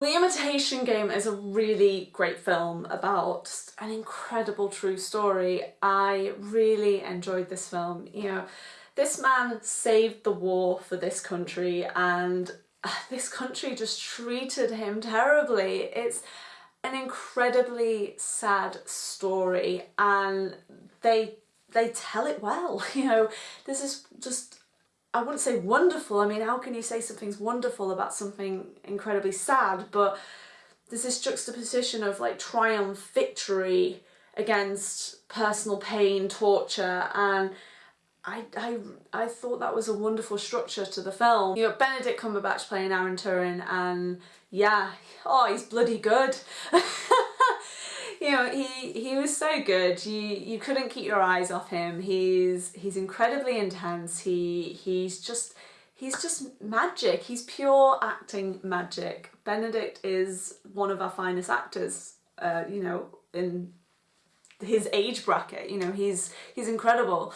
The Imitation Game is a really great film about an incredible true story. I really enjoyed this film. You know, this man saved the war for this country and uh, this country just treated him terribly. It's an incredibly sad story and they they tell it well. You know, this is just I wouldn't say wonderful. I mean, how can you say something's wonderful about something incredibly sad? But there's this juxtaposition of like triumph, victory against personal pain, torture, and I, I, I thought that was a wonderful structure to the film. You got Benedict Cumberbatch playing Alan Turing and yeah, oh, he's bloody good. you know, he he was so good. You you couldn't keep your eyes off him. He's he's incredibly intense. He he's just he's just magic. He's pure acting magic. Benedict is one of our finest actors. Uh, you know, in his age bracket. You know, he's he's incredible.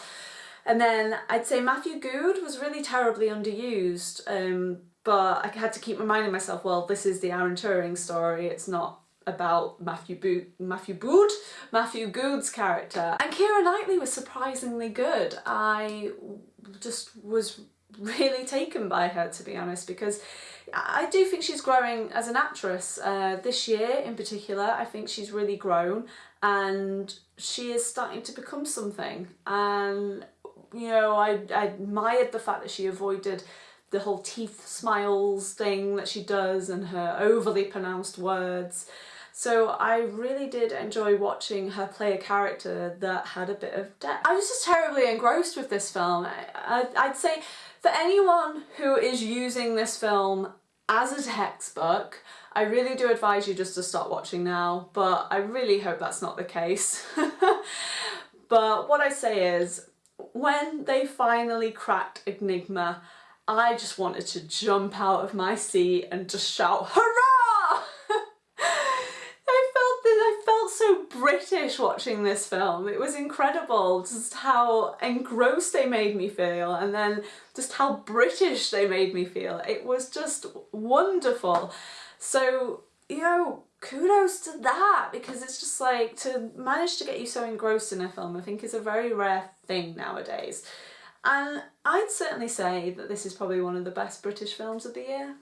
And then I'd say Matthew Goode was really terribly underused. Um, but I had to keep reminding myself, well, this is the Alan Turing story. It's not about Matthew Bo Matthew Bood, Matthew Goode's character. And Keira Knightley was surprisingly good. I just was really taken by her to be honest because I do think she's growing as an actress. Uh, this year in particular I think she's really grown and she is starting to become something and you know I, I admired the fact that she avoided the whole teeth smiles thing that she does and her overly pronounced words. So I really did enjoy watching her play a character that had a bit of depth. I was just terribly engrossed with this film. I, I'd say for anyone who is using this film as a textbook, I really do advise you just to stop watching now, but I really hope that's not the case. but what I say is, when they finally cracked Enigma, I just wanted to jump out of my seat and just shout, hurrah! I felt that I felt so Watching this film. It was incredible just how engrossed they made me feel and then just how British they made me feel. It was just wonderful. So, you know, kudos to that because it's just like to manage to get you so engrossed in a film I think is a very rare thing nowadays. And I'd certainly say that this is probably one of the best British films of the year.